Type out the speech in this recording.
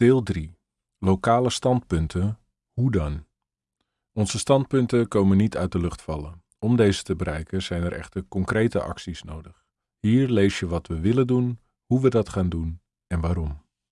Deel 3. Lokale standpunten. Hoe dan? Onze standpunten komen niet uit de lucht vallen. Om deze te bereiken zijn er echte concrete acties nodig. Hier lees je wat we willen doen, hoe we dat gaan doen en waarom.